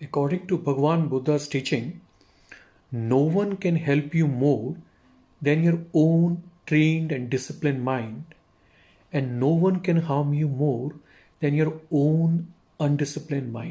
According to Bhagwan Buddha's teaching, no one can help you more than your own trained and disciplined mind, and no one can harm you more than your own undisciplined mind.